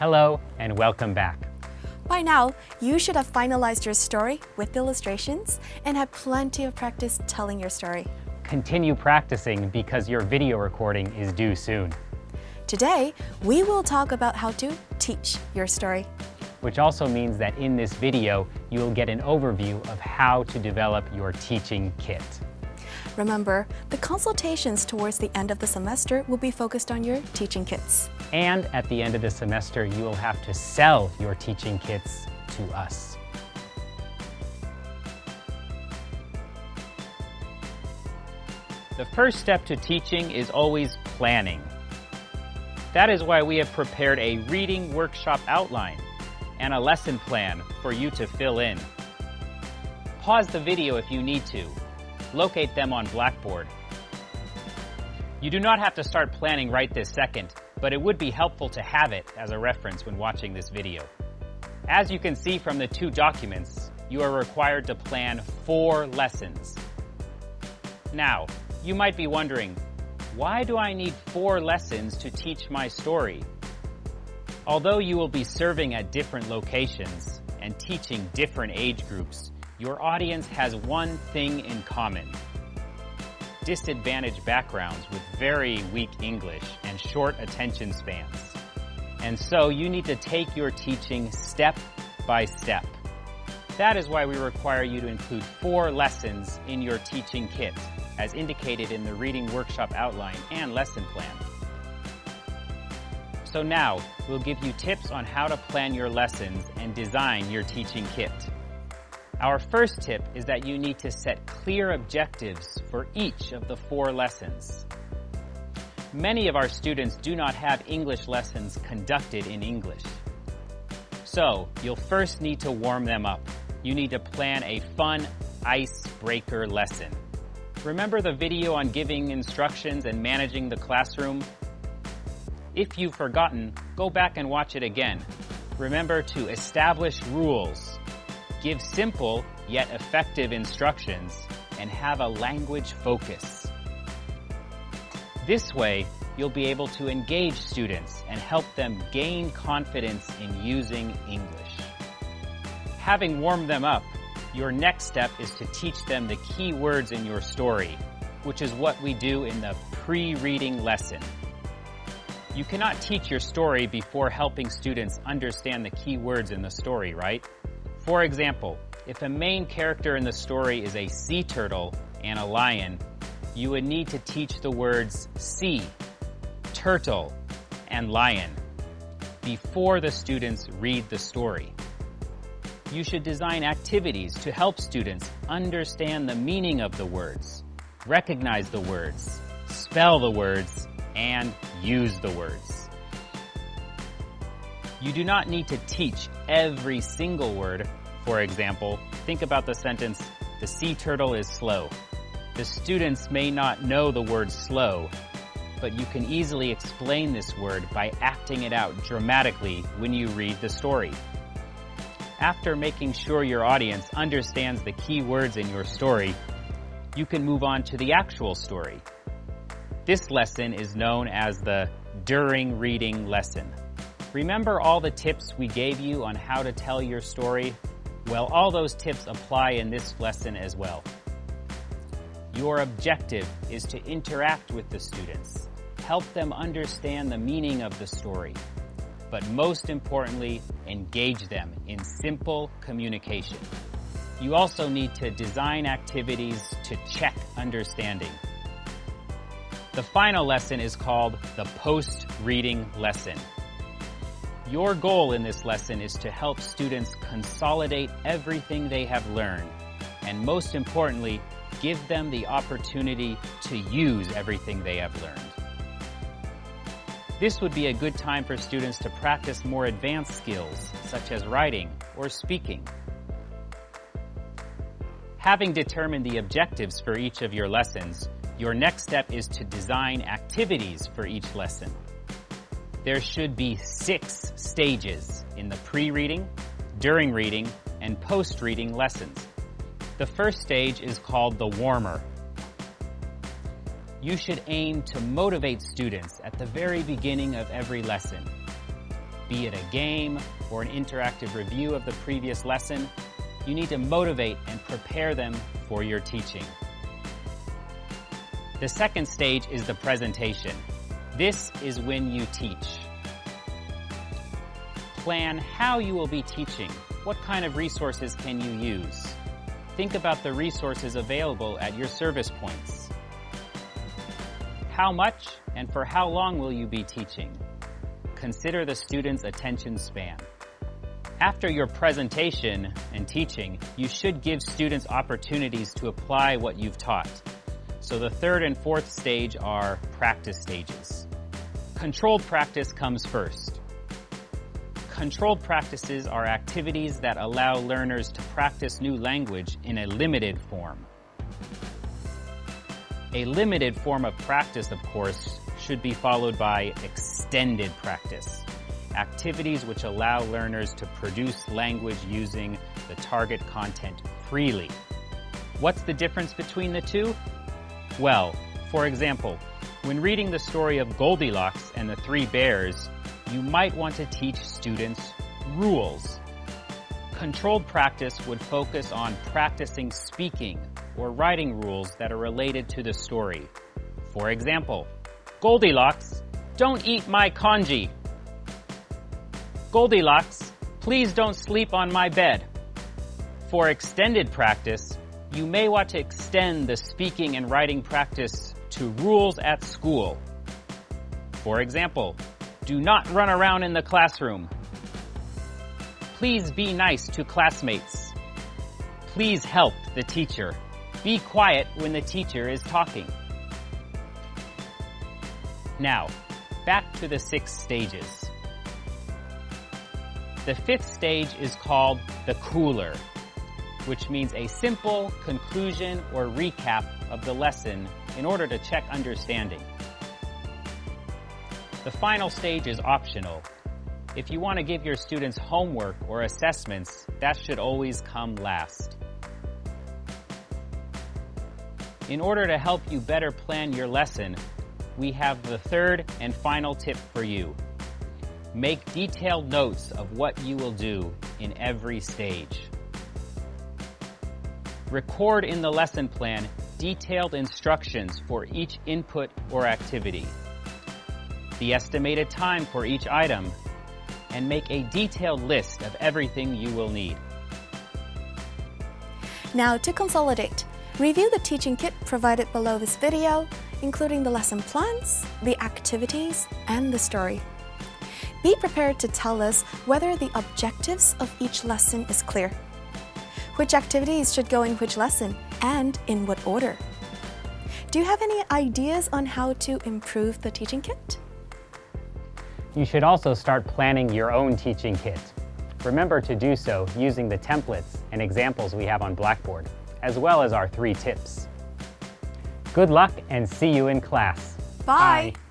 Hello and welcome back. By now, you should have finalized your story with illustrations and have plenty of practice telling your story. Continue practicing because your video recording is due soon. Today, we will talk about how to teach your story. Which also means that in this video, you will get an overview of how to develop your teaching kit. Remember, the consultations towards the end of the semester will be focused on your teaching kits. And at the end of the semester, you will have to sell your teaching kits to us. The first step to teaching is always planning. That is why we have prepared a reading workshop outline and a lesson plan for you to fill in. Pause the video if you need to. Locate them on Blackboard. You do not have to start planning right this second, but it would be helpful to have it as a reference when watching this video. As you can see from the two documents, you are required to plan four lessons. Now, you might be wondering, why do I need four lessons to teach my story? Although you will be serving at different locations and teaching different age groups, your audience has one thing in common. Disadvantaged backgrounds with very weak English and short attention spans. And so you need to take your teaching step by step. That is why we require you to include four lessons in your teaching kit, as indicated in the reading workshop outline and lesson plan. So now, we'll give you tips on how to plan your lessons and design your teaching kit. Our first tip is that you need to set clear objectives for each of the four lessons. Many of our students do not have English lessons conducted in English. So, you'll first need to warm them up. You need to plan a fun icebreaker lesson. Remember the video on giving instructions and managing the classroom? If you've forgotten, go back and watch it again. Remember to establish rules, give simple yet effective instructions, and have a language focus. This way, you'll be able to engage students and help them gain confidence in using English. Having warmed them up, your next step is to teach them the key words in your story, which is what we do in the pre-reading lesson. You cannot teach your story before helping students understand the key words in the story, right? For example, if a main character in the story is a sea turtle and a lion, you would need to teach the words sea, turtle, and lion before the students read the story. You should design activities to help students understand the meaning of the words, recognize the words, spell the words, and use the words. You do not need to teach every single word. For example, think about the sentence, the sea turtle is slow. The students may not know the word slow, but you can easily explain this word by acting it out dramatically when you read the story. After making sure your audience understands the key words in your story, you can move on to the actual story. This lesson is known as the during reading lesson. Remember all the tips we gave you on how to tell your story? Well, all those tips apply in this lesson as well. Your objective is to interact with the students, help them understand the meaning of the story, but most importantly, engage them in simple communication. You also need to design activities to check understanding. The final lesson is called the post-reading lesson. Your goal in this lesson is to help students consolidate everything they have learned, and most importantly, give them the opportunity to use everything they have learned. This would be a good time for students to practice more advanced skills, such as writing or speaking. Having determined the objectives for each of your lessons, your next step is to design activities for each lesson there should be six stages in the pre-reading, during reading, and post-reading lessons. The first stage is called the warmer. You should aim to motivate students at the very beginning of every lesson. be it a game or an interactive review of the previous lesson, you need to motivate and prepare them for your teaching. The second stage is the presentation. This is when you teach. Plan how you will be teaching. What kind of resources can you use? Think about the resources available at your service points. How much and for how long will you be teaching? Consider the student's attention span. After your presentation and teaching, you should give students opportunities to apply what you've taught. So the third and fourth stage are practice stages. Controlled practice comes first. Controlled practices are activities that allow learners to practice new language in a limited form. A limited form of practice, of course, should be followed by extended practice. Activities which allow learners to produce language using the target content freely. What's the difference between the two? Well, for example, when reading the story of Goldilocks and the Three Bears, you might want to teach students rules. Controlled practice would focus on practicing speaking or writing rules that are related to the story. For example, Goldilocks, don't eat my congee. Goldilocks, please don't sleep on my bed. For extended practice, you may want to extend the speaking and writing practice to rules at school. For example, do not run around in the classroom. Please be nice to classmates. Please help the teacher. Be quiet when the teacher is talking. Now, back to the six stages. The fifth stage is called the cooler, which means a simple conclusion or recap of the lesson in order to check understanding. The final stage is optional. If you want to give your students homework or assessments, that should always come last. In order to help you better plan your lesson, we have the third and final tip for you. Make detailed notes of what you will do in every stage. Record in the lesson plan detailed instructions for each input or activity, the estimated time for each item, and make a detailed list of everything you will need. Now to consolidate, review the teaching kit provided below this video, including the lesson plans, the activities, and the story. Be prepared to tell us whether the objectives of each lesson is clear. Which activities should go in which lesson and in what order? Do you have any ideas on how to improve the teaching kit? You should also start planning your own teaching kit. Remember to do so using the templates and examples we have on Blackboard, as well as our three tips. Good luck and see you in class. Bye. Bye.